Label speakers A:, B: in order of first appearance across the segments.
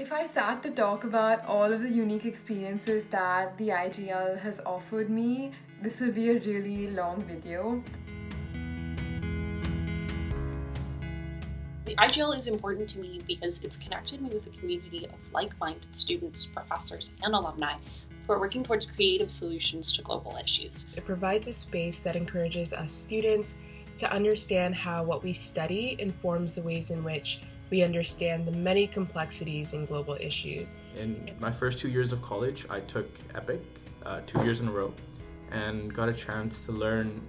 A: If I sat to talk about all of the unique experiences that the IGL has offered me, this would be a really long video.
B: The IGL is important to me because it's connected me with a community of like-minded students, professors, and alumni who are working towards creative solutions to global issues.
C: It provides a space that encourages us students to understand how what we study informs the ways in which we understand the many complexities in global issues.
D: In my first two years of college, I took EPIC uh, two years in a row and got a chance to learn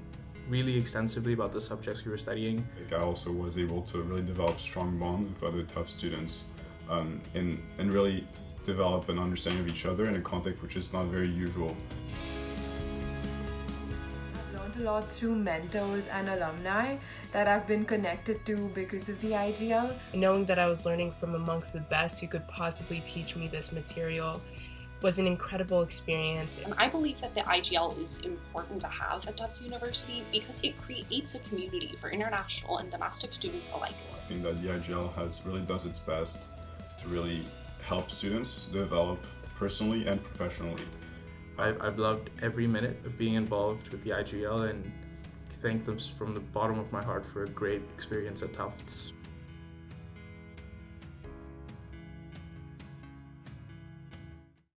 D: really extensively about the subjects we were studying.
E: I also was able to really develop strong bonds with other Tufts students um, and, and really develop an understanding of each other in a context which is not very usual
A: a lot through mentors and alumni that I've been connected to because of the IGL.
C: Knowing that I was learning from amongst the best who could possibly teach me this material was an incredible experience.
B: And I believe that the IGL is important to have at Tufts University because it creates a community for international and domestic students alike.
E: I think that the IGL has really does its best to really help students develop personally and professionally.
D: I've, I've loved every minute of being involved with the IGL and thank them from the bottom of my heart for a great experience at Tufts.